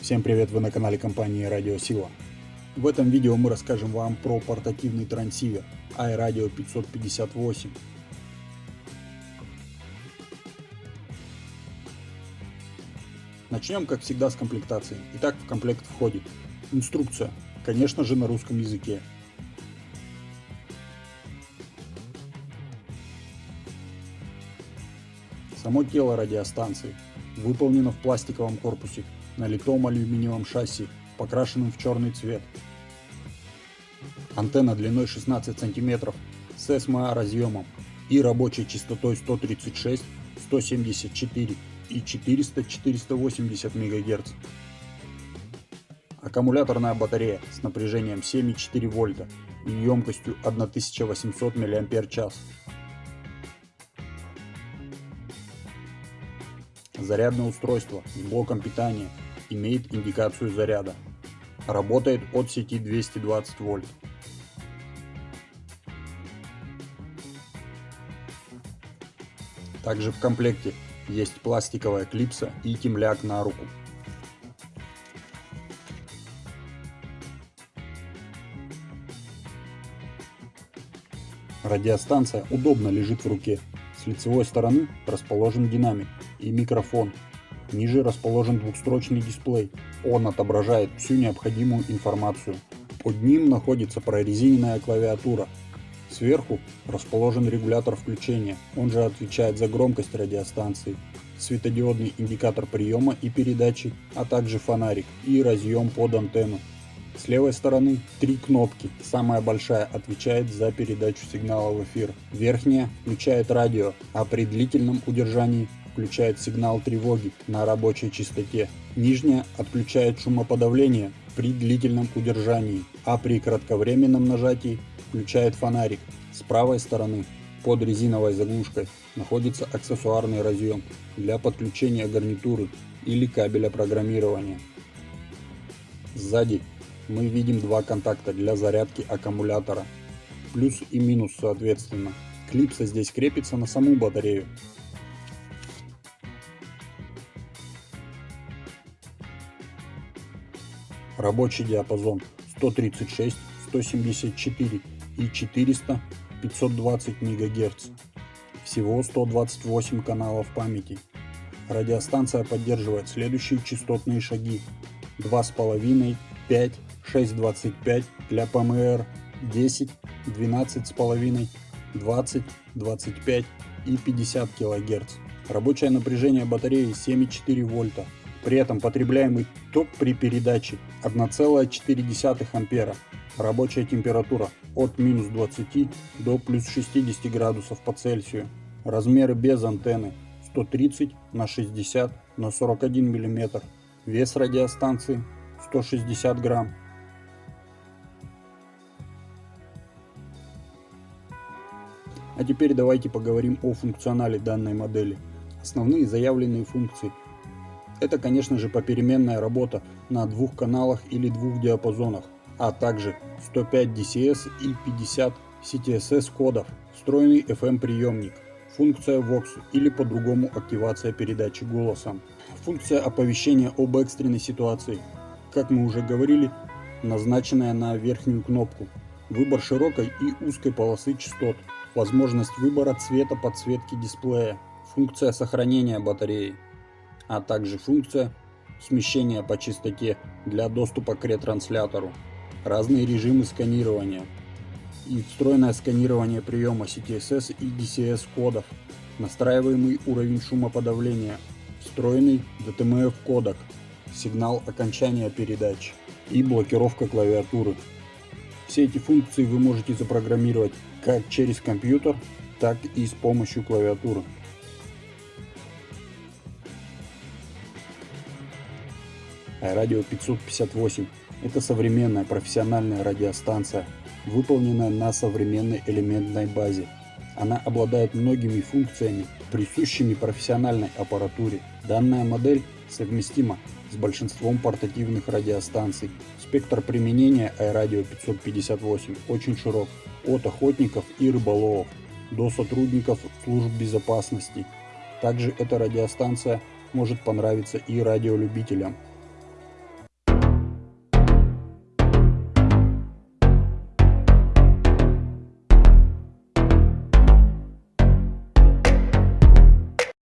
Всем привет, вы на канале компании Радио Сила. В этом видео мы расскажем вам про портативный трансивер iRadio 558. Начнем, как всегда, с комплектации. Итак, в комплект входит инструкция, конечно же на русском языке, Само тело радиостанции выполнено в пластиковом корпусе на литом алюминиевом шасси, покрашенном в черный цвет. Антенна длиной 16 см с SMA разъемом и рабочей частотой 136, 174 и 400-480 МГц. Аккумуляторная батарея с напряжением 7,4 вольта и емкостью 1800 мАч. Зарядное устройство с блоком питания имеет индикацию заряда. Работает от сети 220 вольт. Также в комплекте есть пластиковая клипса и темляк на руку. Радиостанция удобно лежит в руке. С лицевой стороны расположен динамик и микрофон. Ниже расположен двухстрочный дисплей. Он отображает всю необходимую информацию. Под ним находится прорезиненная клавиатура. Сверху расположен регулятор включения, он же отвечает за громкость радиостанции, светодиодный индикатор приема и передачи, а также фонарик и разъем под антенну. С левой стороны три кнопки. Самая большая отвечает за передачу сигнала в эфир. Верхняя включает радио, а при длительном удержании включает сигнал тревоги на рабочей частоте. Нижняя отключает шумоподавление при длительном удержании, а при кратковременном нажатии включает фонарик. С правой стороны под резиновой заглушкой находится аксессуарный разъем для подключения гарнитуры или кабеля программирования. Сзади мы видим два контакта для зарядки аккумулятора, плюс и минус соответственно. Клипса здесь крепится на саму батарею, Рабочий диапазон 136, 174 и 400, 520 МГц. Всего 128 каналов памяти. Радиостанция поддерживает следующие частотные шаги 2,5, 5, 6,25 для ПМР, 10, 12,5, 20, 25 и 50 кГц. Рабочее напряжение батареи 7,4 вольта. При этом потребляемый ток при передаче 1,4 ампера. Рабочая температура от минус 20 до плюс 60 градусов по Цельсию. Размеры без антенны 130 на 60 на 41 мм. Вес радиостанции 160 грамм. А теперь давайте поговорим о функционале данной модели. Основные заявленные функции. Это, конечно же, попеременная работа на двух каналах или двух диапазонах, а также 105 DCS и 50 CTSS кодов, встроенный FM приемник, функция VOX или по-другому активация передачи голосом, функция оповещения об экстренной ситуации, как мы уже говорили, назначенная на верхнюю кнопку, выбор широкой и узкой полосы частот, возможность выбора цвета подсветки дисплея, функция сохранения батареи, а также функция смещения по частоте для доступа к ретранслятору, разные режимы сканирования и встроенное сканирование приема CTSS и DCS кодов, настраиваемый уровень шумоподавления, встроенный DTMF кодек, сигнал окончания передач и блокировка клавиатуры. Все эти функции вы можете запрограммировать как через компьютер, так и с помощью клавиатуры. Радио 558 – это современная профессиональная радиостанция, выполненная на современной элементной базе. Она обладает многими функциями, присущими профессиональной аппаратуре. Данная модель совместима с большинством портативных радиостанций. Спектр применения iRadio 558 очень широк, от охотников и рыболовов до сотрудников служб безопасности. Также эта радиостанция может понравиться и радиолюбителям –